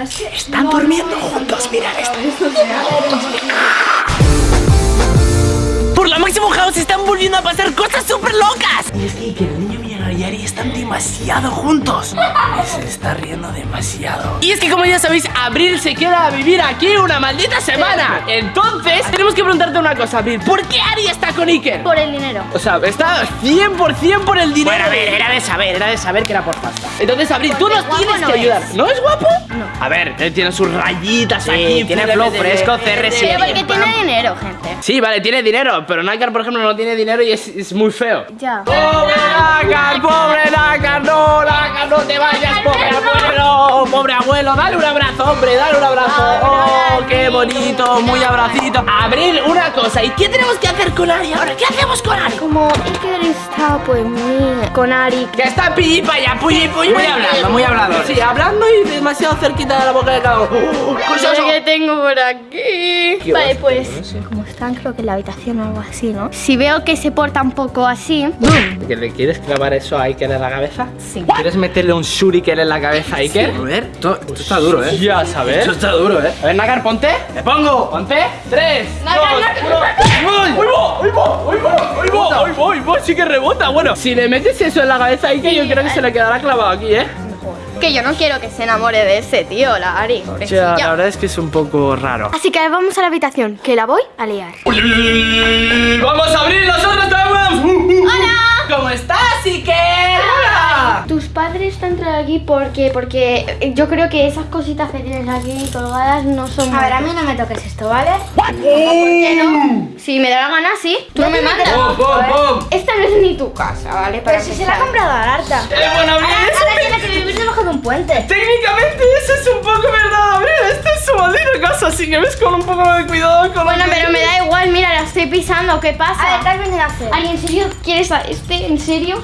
pero es que... Están durmiendo juntos, mirad esto. Por la Maximum House están volviendo a pasar cosas súper locas. Y Ari están demasiado juntos. Y se está riendo demasiado. Y es que como ya sabéis, Abril se queda a vivir aquí una maldita semana. Entonces, tenemos que preguntarte una cosa, Abril. ¿Por qué Ari está con Iker? Por el dinero. O sea, está 100% por el dinero. Bueno, a ver, era de saber, era de saber que era por pasta. Entonces, Abril, tú nos tienes no que es. ayudar. ¿No es guapo? No. A ver, él tiene sus rayitas Sí, aquí. tiene flow de- fresco, de- CR7. Pero porque tiene dinero, gente. Sí, vale, tiene dinero, pero Nakar, por ejemplo, no tiene dinero y es, es muy feo. Ya. ¡Pobre Nakar! ¡Pobre Nakar! ¡No, Nakar, no te vayas, pobre abuelo! ¡Pobre abuelo! ¡Dale un abrazo, hombre! ¡Dale un abrazo! ¡Oh, qué bonito! Muy abracito. Abril, una cosa. ¿Y qué tenemos que hacer con Ari ahora? ¿Qué hacemos con Ari? Como Iker está pues muy con Ari. Que está pillipa ya, pulli, pulli. Muy hablando, muy hablador. Sí, hablando y demasiado cerquita de la boca de cada uno. ¡Oh, cosas- que tengo por aquí. Vale, pues como están creo que en la habitación o algo así, ¿no? Si veo que se porta un poco así, ¿Que le quieres clavar eso a Iker en la cabeza? Sí. ¿Quieres meterle un shuriken en la cabeza Iker? A ver, esto, esto está duro, ¿eh? Ya sabes. Esto está duro, ¿eh? A ver, Nagar, ponte. ¡Me pongo! Ponte. Tres. Nagar, dos, Nagar. ¡Uy, va! ¡Uy, va! ¡Uy, va! ¡Uy, va! ¡Uy, va! Sí que rebota. Bueno, si le metes eso en la cabeza a Iker, yo creo que se le quedará clavado aquí, ¿eh? que yo no quiero que se enamore de ese tío, la Ari. Ya, pobrecilla. la verdad es que es un poco raro. Así que vamos a la habitación, que la voy a liar. ¡Vamos a abrir las otras ¡Hola! ¿Cómo estás, Iker? ¡Hola! Tus padres te han traído aquí porque, porque yo creo que esas cositas que tienes aquí colgadas no son. A ver, a mí no me toques esto, ¿vale? ¿Por qué no? Si me da la gana, sí. Tú no me mandas. Esta no es ni tu casa, ¿vale? Para Pero si se la ha comprado a Arta. ¡Eh, bueno, abrir Ahora, ahora tiene que vivir debajo de un puente. Técnicamente eso es un poco verdad, Abril. Esta es su así que ves con un poco de cuidado con Bueno, lo que- pero me da igual, mira, la estoy pisando, ¿qué pasa? A ver, ¿qué has venido a hacer? Ay, ¿en serio quieres a este? ¿En serio?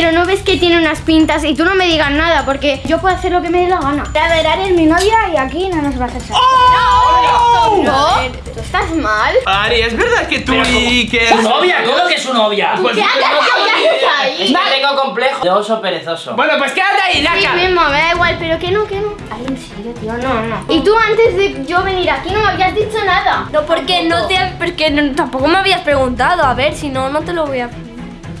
Pero no ves que tiene unas pintas y tú no me digas nada porque yo puedo hacer lo que me dé la gana. A ver, Ari es mi novia y aquí no nos vas a echar. ¡Oh! ¿No? ¿Tú estás mal? Ari, ¿es verdad que tú y que... ¡Su novia! ¿Cómo que es su novia? Pues- ¿Qué ahí? Es que tengo complejo de oso perezoso. Bueno, pues quédate ahí, Sí Naka. mismo, me da igual, pero que no, que no. Ay, en serio, tío, no, no. Y tú antes de yo venir aquí no me habías dicho nada. No, porque no te porque no- tampoco me habías preguntado. A ver, si no, no te lo voy a.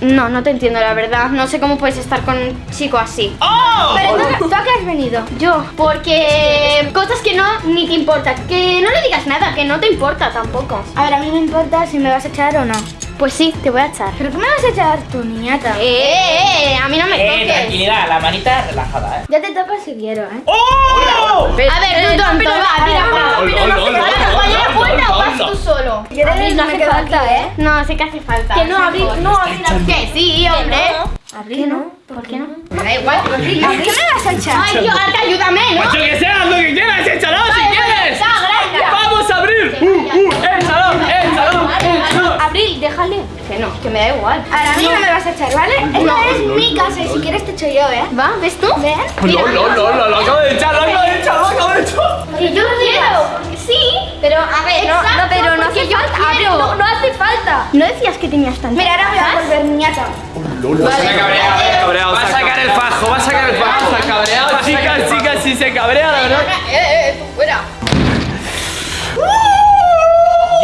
No, no te entiendo, la verdad. No sé cómo puedes estar con un chico así. ¡Oh! Pero ¿tú, ¿tú a qué has venido? Yo, porque cosas que no ni te importa. Que no le digas nada, que no te importa tampoco. A ver, a mí me importa si me vas a echar o no. Pues sí, te voy a echar. ¿Pero qué me vas a echar tu niñata? Eh, a mí no me Eh, toques. tranquilidad, la manita relajada, ¿eh? Ya te toco si quiero, ¿eh? ¡Oh! A ver, tú tonto, va, tira para. Hola, hola, hola, ¿Vas a hola, poner la hola, puerta o vas tú solo? No me hace falta, aquí, ¿eh? No, sí que hace falta. Que no, Abril, no, Abril. Que sí, hombre. ¿Abril no? ¿Por qué no? Me da igual, pero sí. ¿A qué me vas a echar? Ay, Dios, Arca, ayúdame, ¿no? Pues yo que sea, lo que quieras, échalo si quieres. ¡Vamos a abrir! ¡Uh, uh! ¡Échalo, échalo, échalo! Abril, déjale. Que no, que me da igual. Ahora a mí no me vas a echar, ¿vale? Esta es mi casa y si quieres te echo yo, ¿eh? ¿Va? ¿Ves tú? Ven. No, no, no, no, lo acabo de echar, lo acabo de echar, lo acabo de echar. Que yo quiero. Sí, pero a ver, No, no, pero no hace yo falta. no, no hace falta. No decías que tenías tanto. Mira, ahora voy a volver niñata. Se ha cabreado, va a sacar el fajo, va a sacar el fajo. Se ha cabreado, chicas, chicas, si se cabrea, la verdad.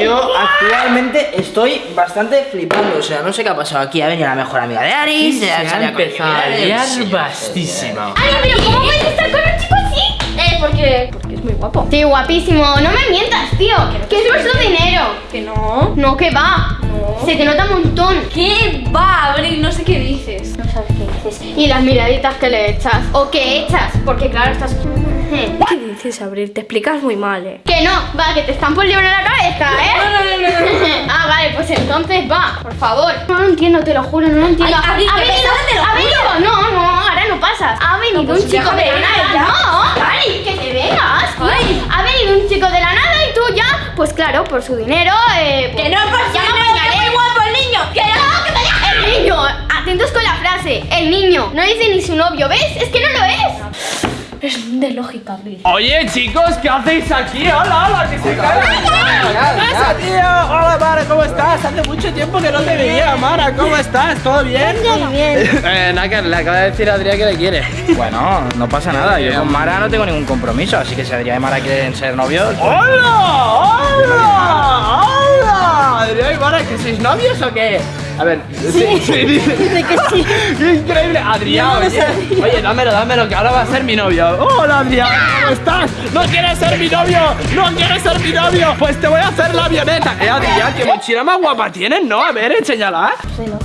Yo actualmente estoy bastante flipando, o sea, no sé qué ha pasado aquí. Ha venido la mejor amiga de Ari, se, ha con Miguel, sí, bastísima. Ay, pero ¿cómo puedes estar con un chico así? Eh, porque. Porque es muy guapo. Sí, guapísimo. No me mientas, tío. Que es nuestro dinero. Que no. No, que va. No. Se te nota un montón. ¿Qué va, Abril? No sé qué dices. No sabes qué dices. Y las miraditas que le echas. O que echas. Porque claro, estás. ¿Qué dices, Abril? Te explicas muy mal, eh. Que no, va, que te están por libro en la cabeza, ¿eh? ah, vale, pues entonces va, por favor. No lo entiendo, te lo juro, no lo entiendo. Ay, Abril, ha qué venido, pesada, te lo ha venido, no, no, ahora no pasas. Ha venido No, pues un chico de la nada. No, Ari, que te vengas. Ay. Ha venido un chico de la nada y tú ya, pues claro, por su dinero, eh. pues, Que no, por ya me dinero, muy guapo el niño. Que no, que dejes. El niño, atentos con la frase. El niño, no dice ni su novio, ¿ves? Es que no lo es. Es de lógica, Abril. Oye, chicos, ¿qué hacéis aquí? Hola, hola, que se cae. ¿Qué pasa, tío? Hola, Mara, ¿cómo estás? Hace mucho tiempo que no te veía, Mara. ¿Cómo estás? ¿Todo bien? bien. Eh, Naka, le acaba de decir a Adrián que le quiere. Bueno, no pasa nada. Yo con Mara no tengo ningún compromiso, así que si Adrián y Mara quieren ser novios. pues- ¡Hola! ¡Hola! ¡Hola! Adrián y Mara, ¿que sois novios o qué? A ver, sí, sí, dice. que sí. ¡Qué increíble! Adrián, oye, oye, dámelo, dámelo, que ahora va a ser mi novio. ¡Hola, Adrián! ¿Cómo estás? ¿No quieres ser mi novio? ¿No quieres ser mi novio? Pues te voy a hacer la avioneta. Eh, Adrián, qué mochila más guapa tienes, ¿no? A ver, enséñala.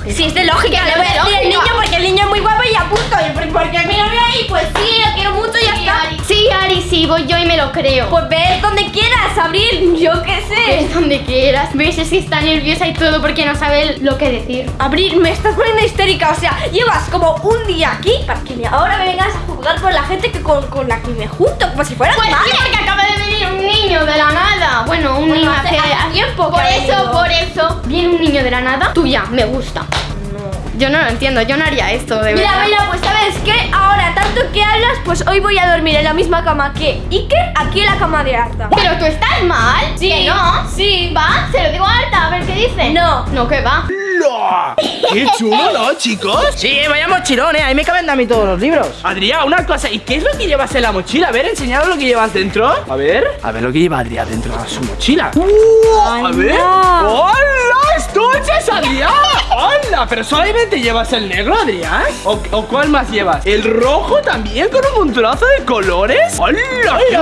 Sí, es de lógica. Le voy a decir al niño porque el niño es muy guapo y a punto. Y por- porque es mi novio y pues sí, lo quiero mucho y está. Sí, Ari, sí, voy yo y me lo creo. Pues ves donde quieras, Abril. Yo qué sé. Ves donde quieras. Ves, es que está nerviosa y todo porque no sabe lo que decir. Abril, me estás poniendo histérica. O sea, llevas como un día aquí para que ahora me vengas a juzgar con la gente que con, con la que me junto, como si fuera Pues mi sí, madre. porque acaba de venir un niño de la nada. Bueno, un Bueno, niño hace- hace, tiempo Por eso, por eso, viene un niño de la nada. Tuya, me gusta. Yo no lo entiendo, yo no haría esto, de Mira, verdad. mira, pues sabes qué, ahora tanto que hablas, pues hoy voy a dormir en la misma cama que Iker, aquí en la cama de Arta. Pero tú estás mal. Sí, ¿Que no? sí. ¿Va? Se lo digo a Arta, a ver qué dice. No. No, que va. ¡Qué chulo, ¿no, chicos? Sí, vaya mochilón, eh. Ahí me caben a mí todos los libros. Adrián, una cosa, ¿y qué es lo que llevas en la mochila? A ver, enseñad lo que llevas dentro. A ver, a ver lo que lleva Adrián dentro de su mochila. ¡Uh! a ver. ¿Pero solamente llevas el negro, Adrián? ¿O, o cuál más llevas? ¿El rojo también con un montonazo de colores? ¡Hola!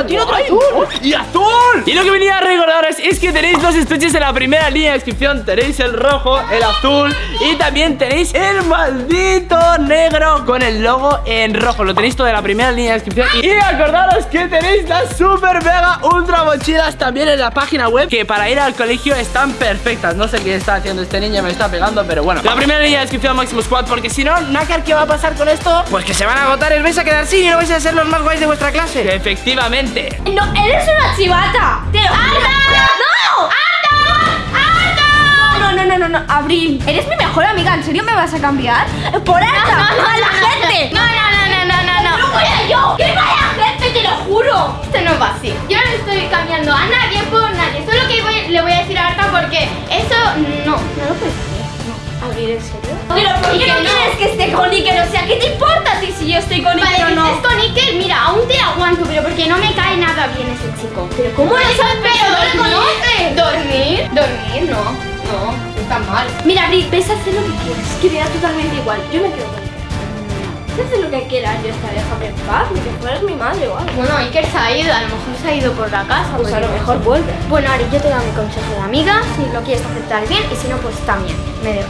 Tiene otro azul! ¡Y azul! Y lo que venía a recordaros es que tenéis dos estuches en la primera línea de descripción. Tenéis el rojo, el azul y también tenéis el maldito negro con el logo en rojo. Lo tenéis todo en la primera línea de descripción. Y acordaros que tenéis las super mega ultra mochilas también en la página web que para ir al colegio están perfectas. No sé qué está haciendo este niño, me está pegando, pero bueno. La primera línea de descripción Máximo Squad porque si no, Nácar, ¿qué va a pasar con esto? Pues que se van a agotar, os vais a quedar sin y no vais a ser los más guays de vuestra clase. Efectivamente. No, eres una chivata. Te. ¡No! No, no, no, no, no, Abril, eres mi mejor amiga, ¿en serio me vas a cambiar? Por Arta, a la gente. No, no, no, no, no, no, no. ¡No voy a yo! ¡Que vaya gente, te lo juro! Esto no va así. Yo no estoy cambiando a nadie por nadie. ¿Abril, en serio? Pero ¿por qué no no. quieres que esté con Iker? O sea, ¿qué te importa a ti si yo estoy con Vale, Iker o no? estés con Iker, mira, aún te aguanto, pero porque no me cae nada bien ese chico. Pero ¿cómo eso, tan pero persona? dormir, dormir, dormir, no, no, está mal. Mira, Abril, ves a hacer lo que quieras, que me da totalmente igual. Yo me quedo con Hacer lo que quieras, yo estaré, déjame en paz, que fueras mi madre o algo. Bueno, Iker se ha ido, a lo mejor se ha ido por la casa. Pues a lo mejor vuelve. Bueno, Ari, yo te doy mi consejo de amiga. Si lo quieres aceptar bien y si no, pues también. Me, dejo.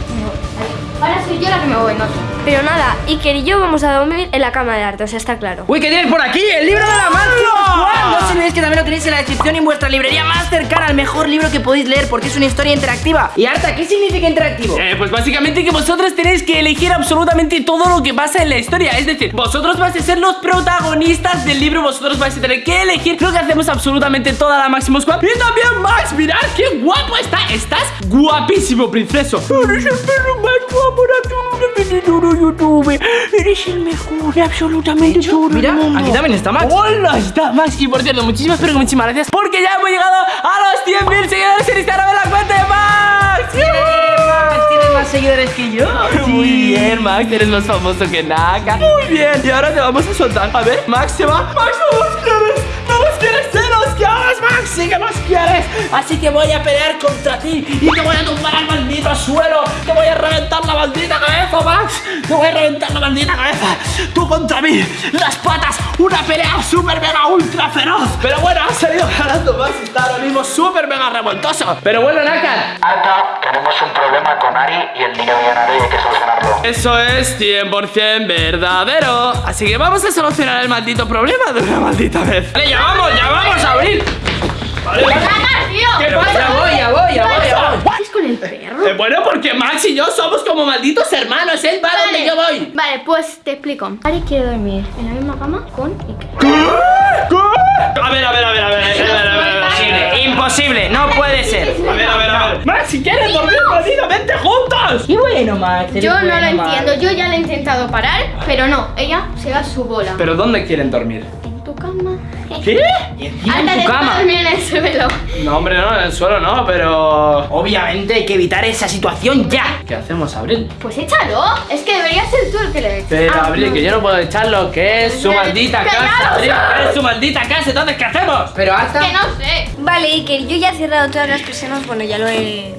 Ahora soy yo la que me voy, no. Pero nada, Iker y yo vamos a dormir en la cama de arte, o sea, está claro. Uy, ¿qué tienes por aquí? El libro de la Squad. No os olvidéis que también lo tenéis en la descripción y en vuestra librería más cercana al mejor libro que podéis leer porque es una historia interactiva. Y Arta, ¿qué significa interactivo? Eh, pues básicamente que vosotros tenéis que elegir absolutamente todo lo que pasa en la historia Es decir, vosotros vais a ser los protagonistas del libro Vosotros vais a tener que elegir lo que hacemos absolutamente toda la Máximo Squad Y también Max, mirad qué guapo está Estás guapísimo, princeso Eres el perro más guapo de todo YouTube Eres el mejor, absolutamente todo Mira, aquí también está Max. Hola, está Max. Y por cierto, muchísimas pero muchísimas gracias Porque ya hemos llegado a los 100.000 seguidores en Instagram en la cuenta de Max. Max, tienes más seguidores que yo. Muy bien, Max, eres más famoso que Naka. Muy bien, y ahora te vamos a soltar. A ver, Max se va. Max, no Así que voy a pelear contra ti Y te voy a tumbar al maldito suelo Te voy a reventar la maldita cabeza, Max Te voy a reventar la maldita cabeza Tú contra mí, las patas Una pelea súper mega ultra feroz Pero bueno, ha salido ganando Max y Está ahora mismo súper mega revoltoso Pero bueno, Naka Alta, tenemos un problema con Ari y el niño millonario y hay que solucionarlo. Eso es 100% verdadero. Así que vamos a solucionar el maldito problema de una maldita vez. Vale, ya vamos, ya vamos a abrir. Vale, vale. ¿Qué pasa? Ya voy, ya voy, ya voy, ya voy. ¿Qué haces con el perro? Eh, bueno, porque Max y yo somos como malditos hermanos. Él va donde yo voy. Vale, pues te explico. Ari quiere dormir en la misma cama con Iker. A ver, a ver, a ver, a ver, a ver, a ver, a ver, a ver. Imposible, imposible, no puede ser. A ver, a ver, a ver. Max, si quieres dormir malditamente juntos. Qué bueno, Max. Yo no lo Max. entiendo, yo ya le he intentado parar, pero no, ella se da su bola. Pero ¿dónde quieren dormir? ¿Qué? Y encima Anda, en tu cama. dormir en el suelo. No, hombre, no, en el suelo no, pero... Obviamente hay que evitar esa situación ya. ¿Qué hacemos, Abril? Pues échalo. Es que debería ser tú el que le eches. Pero, Ah, Abril, no. que yo no puedo echarlo, que es su maldita casa, Abril, que es su maldita casa, entonces, ¿qué hacemos? Pero hasta... Que no sé. Vale, Iker, yo ya he cerrado todas las persianas. Bueno, ya lo he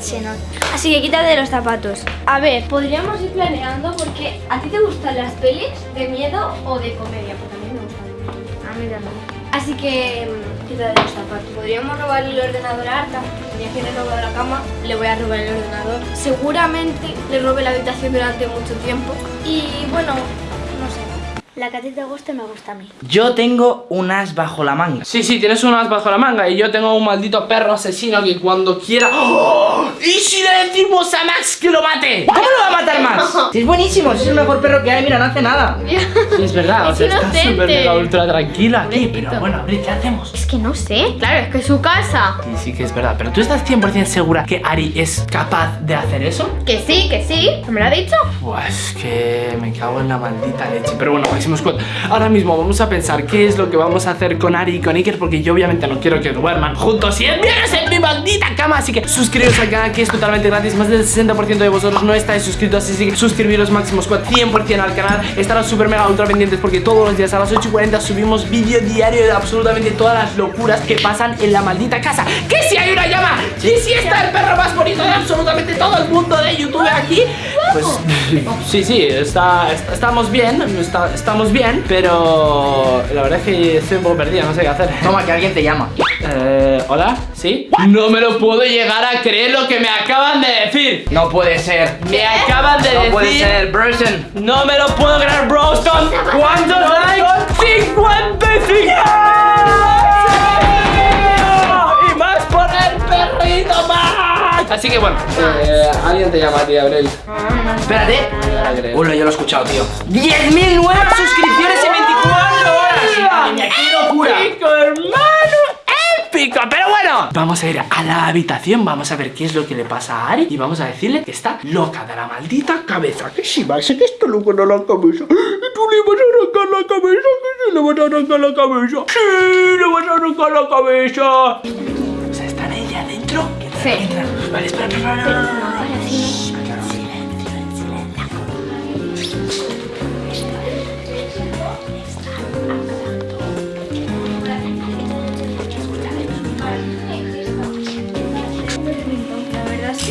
Se nota. Así que quítate los zapatos. A ver, podríamos ir planeando porque ¿a ti te gustan las pelis de miedo o de comedia? Porque a mí me gustan. A mí también. Así que mm, quítate los zapatos. Podríamos robarle el ordenador a Arta. Ya que le he robado la cama, le voy a robar el ordenador. Seguramente le robe la habitación durante mucho tiempo. Y bueno. La que a ti te guste me gusta a mí. Yo tengo un as bajo la manga. Sí, sí, tienes un as bajo la manga y yo tengo un maldito perro asesino que cuando quiera... ¡Oh! ¿Y si le decimos a Max que lo mate? ¿Cómo lo va a matar más? Si es buenísimo, si es el mejor perro que hay, mira, no hace nada. Sí, es verdad, o sea, Es está súper mega ultra tranquila aquí, pero bueno, Abril, ¿qué hacemos? Es que no sé. Claro, es que es su casa. Sí, sí que es verdad, pero ¿tú estás 100% segura que Ari es capaz de hacer eso? Que sí, que sí. ¿Me lo ha dicho? Pues que me cago en la maldita leche. Pero bueno, Ahora mismo vamos a pensar qué es lo que vamos a hacer con Ari y con Iker, porque yo obviamente no quiero que duerman juntos y envíes en mi maldita cama. Así que suscribiros al canal que es totalmente gratis. Más del 60% de vosotros no estáis suscritos, así que suscribiros Máximo Squad 100% al canal. Estaros súper mega ultra pendientes porque todos los días a las 8 y 40 subimos vídeo diario de absolutamente todas las locuras que pasan en la maldita casa. ¡Que si hay una llama! ¡Que si está el perro más bonito de absolutamente todo el mundo de YouTube aquí! Pues sí, sí, está, está- estamos bien, está- estamos bien, pero la verdad es que estoy un poco perdido, no sé qué hacer. Toma, que alguien te llama. Eh, ¿Hola? ¿Sí? No me lo puedo llegar a creer lo que me acaban de decir. No puede ser. Me acaban de No decir. puede ser, Brusen. No me lo puedo creer, Broston. ¿Cuántos likes? ¡55! Así que bueno, eh, alguien te llama a ti, Abril. Espérate. No. Uy, yo lo he escuchado, tío. ¡10.000 nuevas suscripciones en 24 horas! ¡Madre mía, qué locura! ¡Épico, hermano! ¡Épico! Pero bueno, vamos a ir a la habitación, vamos a ver qué es lo que le pasa a Ari y vamos a decirle que está loca de la maldita cabeza. Que si Max, que está loca de la cabeza. Y tú le vas a arrancar la cabeza, que sí le vas a arrancar la cabeza. Sí, le vas a arrancar la cabeza. Sí. entra. Vale, espera, espera, espera, espera, espera. Shh, silencio, en silencio.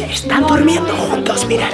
Están durmiendo juntos, mirad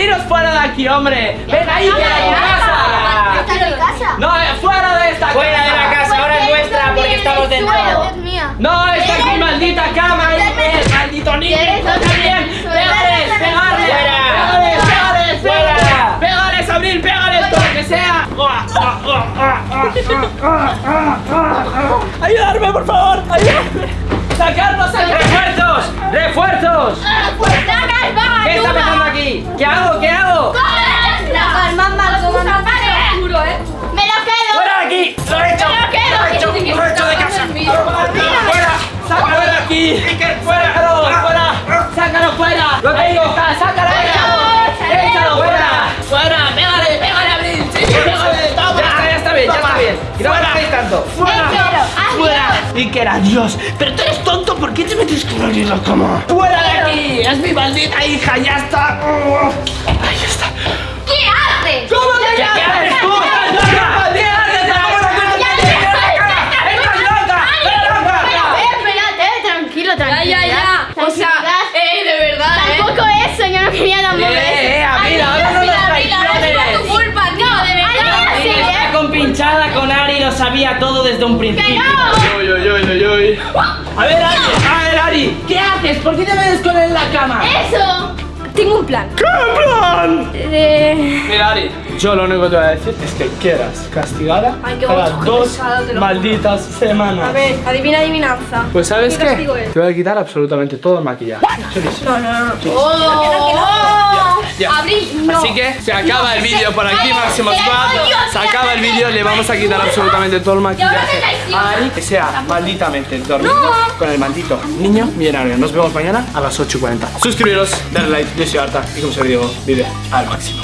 saliros fuera de aquí, hombre. Venga ahí, que tu casa. ¿Está en mi casa? No, eh, fuera de esta Fuera de la casa, ahora es nuestra porque estamos dentro. No, esta es mi maldita cama, eh, maldito niño. También. Pégales, pégales. Fuera. Pégales, Fuera. pégales. Pégales, Abril, pégales, todo lo que sea. Ayudarme, por favor, ayudarme. Sacarnos al ¡Refuerzos! ¡Refuerzos! ¿Qué está pasando aquí? ¿Qué hago? ¿Qué hago? ¡Me lo quedo! ¡Fuera de aquí! ¡Lo he hecho! ¡Me lo quedo! ¡Lo he hecho! ¡Lo he hecho de casa! ¡Fuera! ¡Sácalo de aquí! fuera! Y que era Dios. Pero tú eres tonto, ¿por qué te metes con alguien en la cama? ¡Fuera de aquí! ¡Es mi maldita hija! ¡Ya está! ¡Ahí está! ¿Qué haces? ¿Cómo te ¿Qué haces tú? Tranquilo, tranquilo. Ya, ya, ya. O sea, eh, de verdad, eh. Tampoco eso, yo no quería tampoco Eh, eh, eso. Abril, ahora no nos Mira, mira, es por tu traiciones. culpa, tío, de verdad. lo sabía todo desde un principio. Uy, uy, uy, uy, uy. A ver, Ari, a ver, Ari, ¿qué haces? ¿Por qué te metes con él en la cama? ¡Eso! Tengo un plan. ¡Qué plan! Eh, Mira, Ari, yo lo único que te voy a decir es que quedas castigada Ay, qué para dos pesado, malditas semanas. a ver, adivina adivinanza. Pues ¿sabes ¿Qué qué? Te voy a quitar absolutamente todo el maquillaje. Sí. No, no, no. ¡Oh! Ya. Abril, no. Así que se acaba el vídeo por aquí, Máximo te Squad. odio, Se te acaba el vídeo, le vamos a quitar absolutamente todo el maquillaje a Ari, que sea malditamente dormido con el maldito niño millonario. Nos vemos mañana a las 8.40. Suscribiros, darle like, yo soy Arta y como se digo, vive al máximo.